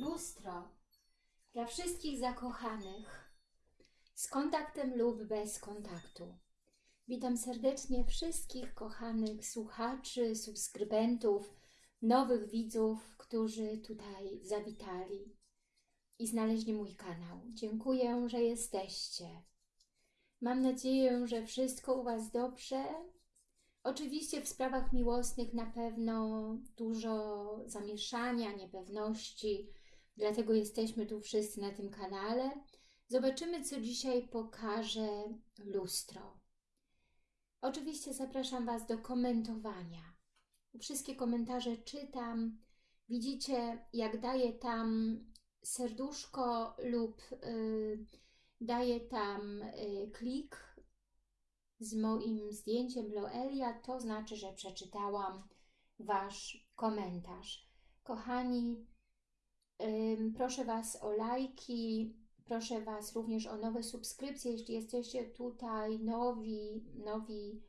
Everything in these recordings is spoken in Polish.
Lustro dla wszystkich zakochanych z kontaktem lub bez kontaktu. Witam serdecznie wszystkich kochanych słuchaczy, subskrybentów, nowych widzów, którzy tutaj zawitali i znaleźli mój kanał. Dziękuję, że jesteście. Mam nadzieję, że wszystko u Was dobrze. Oczywiście w sprawach miłosnych na pewno dużo zamieszania, niepewności, dlatego jesteśmy tu wszyscy na tym kanale. Zobaczymy, co dzisiaj pokaże lustro. Oczywiście zapraszam Was do komentowania. Wszystkie komentarze czytam. Widzicie, jak daję tam serduszko lub y, daję tam y, klik z moim zdjęciem Loelia, to znaczy, że przeczytałam Wasz komentarz. Kochani, proszę Was o lajki, proszę Was również o nowe subskrypcje, jeśli jesteście tutaj nowi, nowi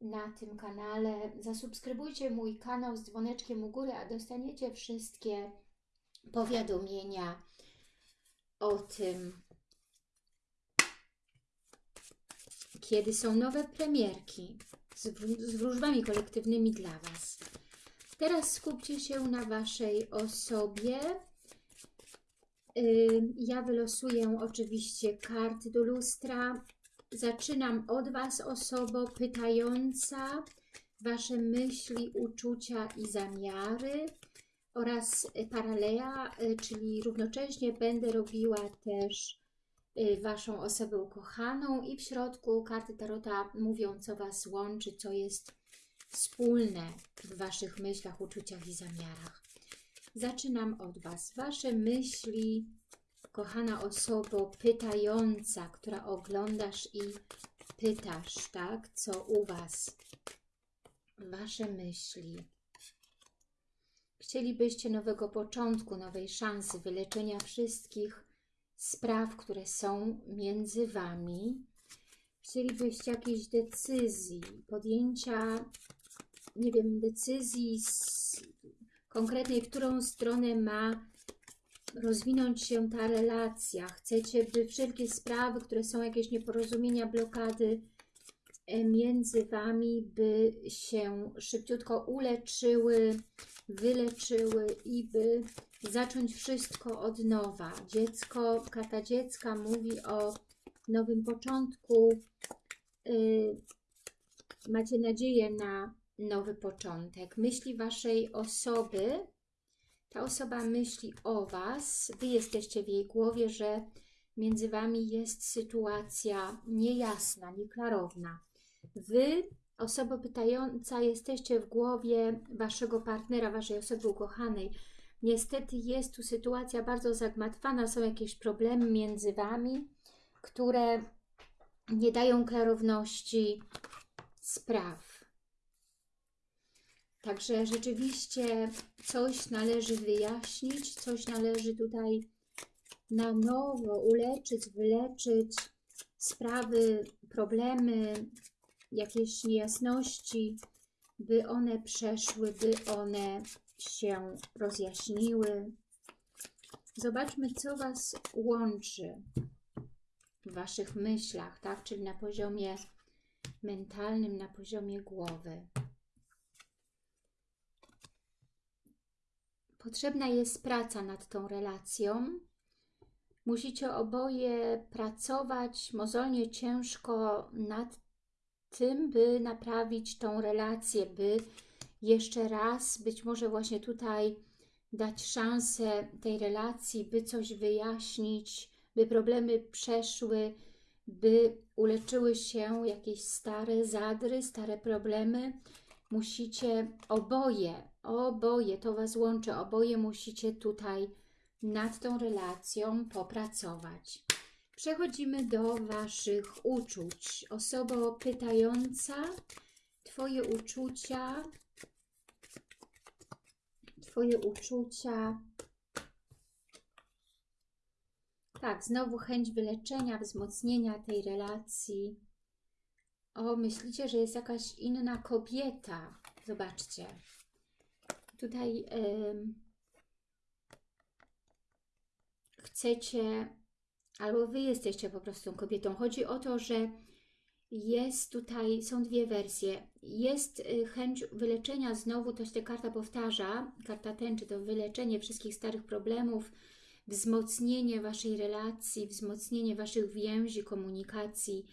na tym kanale. Zasubskrybujcie mój kanał z dzwoneczkiem u góry, a dostaniecie wszystkie powiadomienia o tym, kiedy są nowe premierki z, z wróżbami kolektywnymi dla Was. Teraz skupcie się na Waszej osobie. Ja wylosuję oczywiście karty do lustra. Zaczynam od Was, osobo pytająca, Wasze myśli, uczucia i zamiary oraz paralea, y, czyli równocześnie będę robiła też y, Waszą osobę ukochaną i w środku karty Tarota mówią, co Was łączy, co jest wspólne w Waszych myślach, uczuciach i zamiarach. Zaczynam od Was. Wasze myśli, kochana osobo pytająca, która oglądasz i pytasz, tak, co u Was. Wasze myśli. Chcielibyście nowego początku, nowej szansy, wyleczenia wszystkich spraw, które są między Wami. Chcielibyście jakiejś decyzji, podjęcia, nie wiem, decyzji z, konkretnej, w którą stronę ma rozwinąć się ta relacja. Chcecie, by wszelkie sprawy, które są jakieś nieporozumienia, blokady e, między Wami, by się szybciutko uleczyły, wyleczyły i by zacząć wszystko od nowa. Dziecko, karta dziecka mówi o nowym początku. Y, macie nadzieję na nowy początek. Myśli Waszej osoby, ta osoba myśli o Was, Wy jesteście w jej głowie, że między Wami jest sytuacja niejasna, nieklarowna. Wy, osoba pytająca, jesteście w głowie Waszego partnera, Waszej osoby ukochanej. Niestety jest tu sytuacja bardzo zagmatwana, są jakieś problemy między Wami, które nie dają klarowności spraw. Także rzeczywiście coś należy wyjaśnić, coś należy tutaj na nowo uleczyć, wyleczyć sprawy, problemy, jakieś niejasności, by one przeszły, by one się rozjaśniły. Zobaczmy, co Was łączy w Waszych myślach, tak? Czyli na poziomie mentalnym, na poziomie głowy. Potrzebna jest praca nad tą relacją. Musicie oboje pracować mozolnie ciężko nad tym, by naprawić tą relację, by jeszcze raz, być może właśnie tutaj dać szansę tej relacji, by coś wyjaśnić, by problemy przeszły, by uleczyły się jakieś stare zadry, stare problemy. Musicie oboje, oboje, to Was łączy, oboje musicie tutaj nad tą relacją popracować. Przechodzimy do Waszych uczuć. Osobo pytająca, Twoje uczucia, Twoje uczucia. Tak, znowu chęć wyleczenia, wzmocnienia tej relacji. O, myślicie, że jest jakaś inna kobieta. Zobaczcie. Tutaj chcecie, albo Wy jesteście po prostu tą kobietą. Chodzi o to, że jest tutaj, są dwie wersje. Jest y, chęć wyleczenia, znowu to się ta karta powtarza, karta tęczy to wyleczenie wszystkich starych problemów, wzmocnienie Waszej relacji, wzmocnienie Waszych więzi, komunikacji.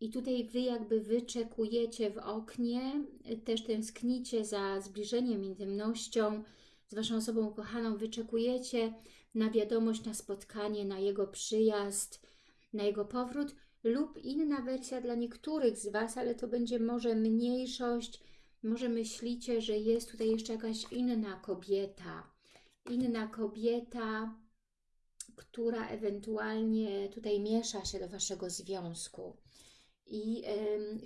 I tutaj Wy jakby wyczekujecie w oknie, też tęsknicie za zbliżeniem, intymnością z Waszą osobą ukochaną, wyczekujecie na wiadomość, na spotkanie, na jego przyjazd, na jego powrót lub inna wersja dla niektórych z Was, ale to będzie może mniejszość, może myślicie, że jest tutaj jeszcze jakaś inna kobieta, inna kobieta, która ewentualnie tutaj miesza się do Waszego związku i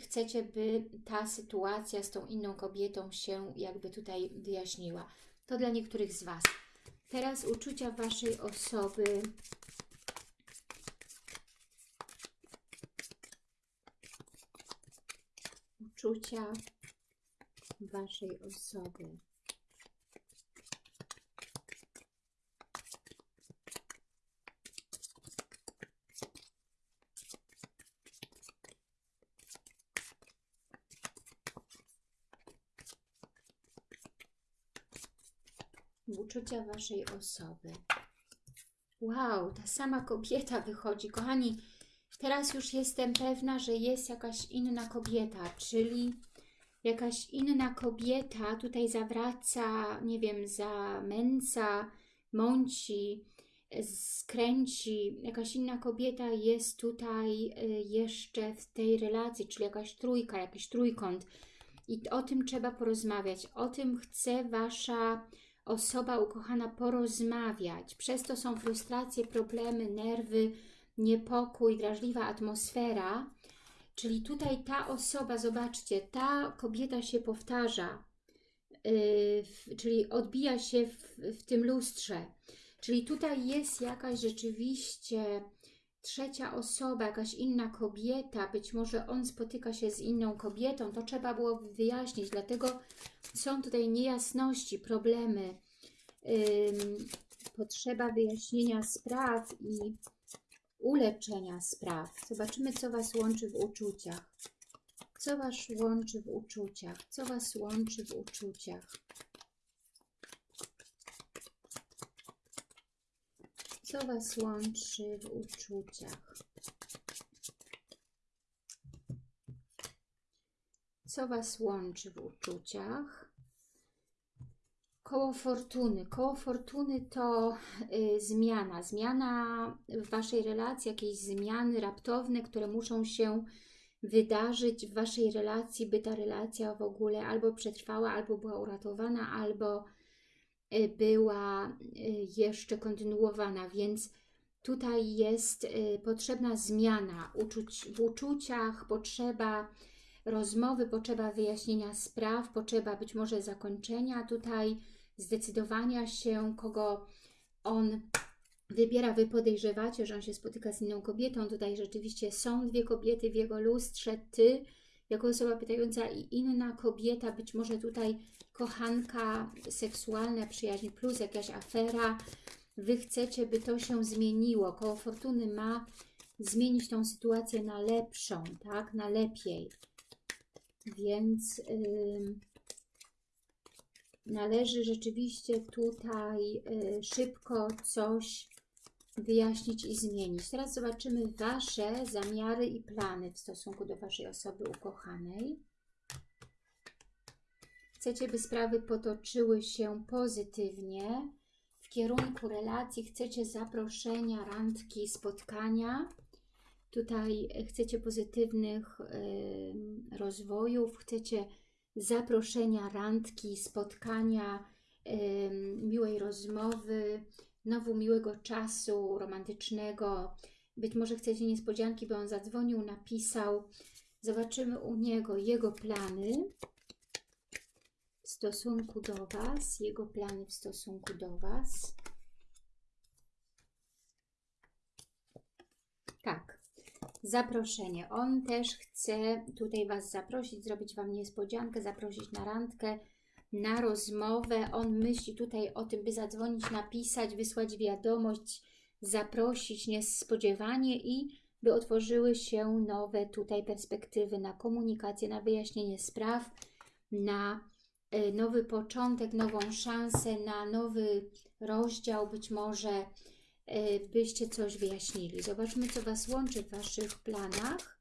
chcecie, by ta sytuacja z tą inną kobietą się jakby tutaj wyjaśniła. To dla niektórych z Was. Teraz uczucia Waszej osoby uczucia Waszej osoby. Uczucia Waszej osoby. Wow, ta sama kobieta wychodzi. Kochani, teraz już jestem pewna, że jest jakaś inna kobieta, czyli jakaś inna kobieta tutaj zawraca, nie wiem, za męca, mąci, skręci. Jakaś inna kobieta jest tutaj y, jeszcze w tej relacji, czyli jakaś trójka, jakiś trójkąt. I o tym trzeba porozmawiać. O tym chce Wasza osoba ukochana porozmawiać. Przez to są frustracje, problemy, nerwy, niepokój, drażliwa atmosfera. Czyli tutaj ta osoba, zobaczcie, ta kobieta się powtarza, yy, czyli odbija się w, w tym lustrze. Czyli tutaj jest jakaś rzeczywiście trzecia osoba, jakaś inna kobieta, być może on spotyka się z inną kobietą, to trzeba było wyjaśnić, dlatego są tutaj niejasności, problemy, potrzeba wyjaśnienia spraw i uleczenia spraw. Zobaczymy, co Was łączy w uczuciach. Co Was łączy w uczuciach? Co Was łączy w uczuciach? Co Was łączy w uczuciach? Co Was łączy w uczuciach? Koło fortuny. Koło fortuny to y, zmiana. Zmiana w Waszej relacji, jakieś zmiany raptowne, które muszą się wydarzyć w Waszej relacji, by ta relacja w ogóle albo przetrwała, albo była uratowana, albo była y, jeszcze kontynuowana, więc tutaj jest y, potrzebna zmiana w uczuciach, potrzeba rozmowy, potrzeba wyjaśnienia spraw, potrzeba być może zakończenia tutaj, zdecydowania się, kogo on wybiera. Wy podejrzewacie, że on się spotyka z inną kobietą. Tutaj rzeczywiście są dwie kobiety w jego lustrze. Ty, jako osoba pytająca i inna kobieta, być może tutaj kochanka seksualna, przyjaźń plus jakaś afera. Wy chcecie, by to się zmieniło. Koło fortuny ma zmienić tą sytuację na lepszą, tak? Na lepiej. Więc... Yy należy rzeczywiście tutaj y, szybko coś wyjaśnić i zmienić. Teraz zobaczymy Wasze zamiary i plany w stosunku do Waszej osoby ukochanej. Chcecie, by sprawy potoczyły się pozytywnie w kierunku relacji, chcecie zaproszenia, randki, spotkania. Tutaj chcecie pozytywnych y, rozwojów, chcecie zaproszenia, randki, spotkania, miłej rozmowy, znowu miłego czasu romantycznego. Być może chcecie niespodzianki, by on zadzwonił, napisał. Zobaczymy u niego jego plany w stosunku do Was, jego plany w stosunku do Was. Tak, zaproszenie. On też chce tutaj Was zaprosić, zrobić Wam niespodziankę, zaprosić na randkę, na rozmowę. On myśli tutaj o tym, by zadzwonić, napisać, wysłać wiadomość, zaprosić niespodziewanie i by otworzyły się nowe tutaj perspektywy na komunikację, na wyjaśnienie spraw, na y, nowy początek, nową szansę, na nowy rozdział, być może y, byście coś wyjaśnili. Zobaczmy, co Was łączy w Waszych planach.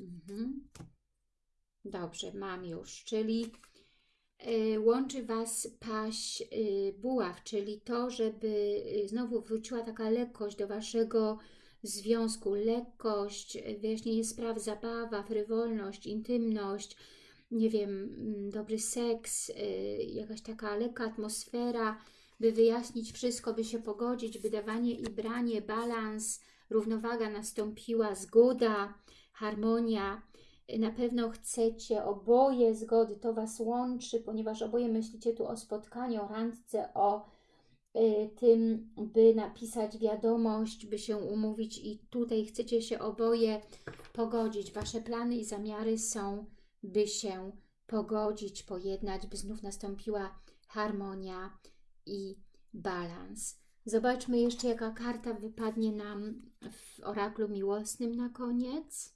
Mhm. Dobrze, mam już, czyli y, łączy Was paść y, buław, czyli to, żeby y, znowu wróciła taka lekkość do Waszego związku, lekkość, wyjaśnienie spraw, zabawa, frywolność, intymność, nie wiem, mm, dobry seks, jakaś taka lekka atmosfera, by wyjaśnić wszystko, by się pogodzić, by dawanie i branie, balans, równowaga nastąpiła, zgoda, harmonia. Na pewno chcecie oboje zgody, to Was łączy, ponieważ oboje myślicie tu o spotkaniu, o randce, o y, tym, by napisać wiadomość, by się umówić i tutaj chcecie się oboje pogodzić. Wasze plany i zamiary są, by się pogodzić, pojednać, by znów nastąpiła harmonia i balans. Zobaczmy jeszcze, jaka karta wypadnie nam w oraklu miłosnym na koniec.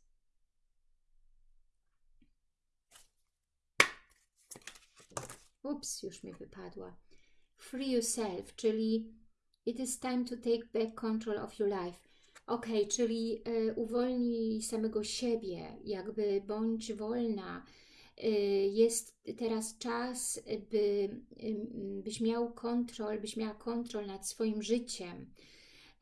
Ups, już mi wypadła. Free yourself, czyli it is time to take back control of your life. Ok, czyli y, uwolnij samego siebie, jakby bądź wolna. Y, jest teraz czas, by, byś miał kontrol, byś miała kontrol nad swoim życiem.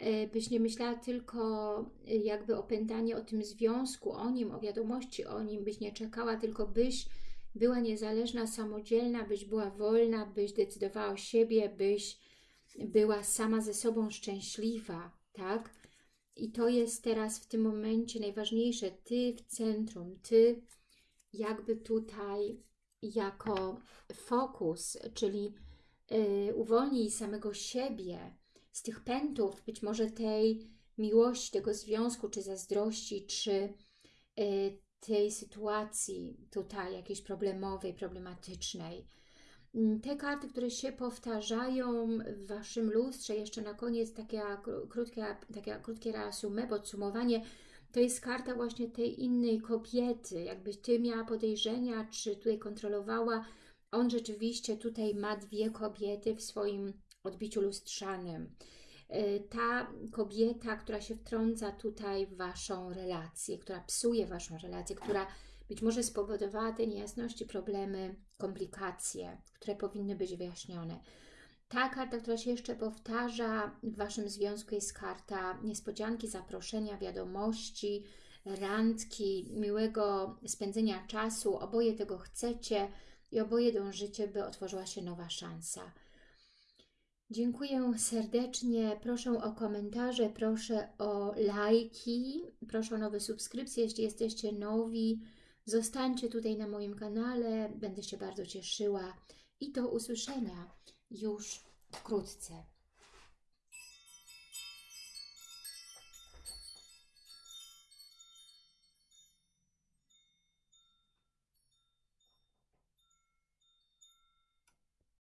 Y, byś nie myślała tylko jakby opętanie o tym związku, o nim, o wiadomości o nim, byś nie czekała, tylko byś była niezależna, samodzielna, byś była wolna, byś decydowała o siebie, byś była sama ze sobą szczęśliwa, tak? I to jest teraz w tym momencie najważniejsze. Ty w centrum, ty jakby tutaj jako fokus, czyli yy, uwolnij samego siebie z tych pętów, być może tej miłości, tego związku, czy zazdrości, czy yy, tej sytuacji tutaj jakiejś problemowej, problematycznej. Mm, Te karty, które się powtarzają w Waszym lustrze, jeszcze na koniec takie krótkie, takie krótkie reasumé, podsumowanie, to jest karta właśnie tej innej kobiety, jakbyś Ty miała podejrzenia, czy tutaj kontrolowała. On rzeczywiście tutaj ma dwie kobiety w swoim odbiciu lustrzanym. Y, ta kobieta, która się wtrąca tutaj w Waszą relację, która psuje Waszą relację, która być może spowodowała te niejasności, problemy, komplikacje, które powinny być wyjaśnione. Ta karta, która się jeszcze powtarza w Waszym związku jest karta niespodzianki, zaproszenia, wiadomości, randki, miłego spędzenia czasu. Oboje tego chcecie i oboje dążycie, by otworzyła się nowa szansa. Dziękuję serdecznie. Proszę o komentarze, proszę o lajki, proszę o nowe subskrypcje. Jeśli jesteście nowi, zostańcie tutaj na moim kanale. Będę się bardzo cieszyła i do usłyszenia już wkrótce.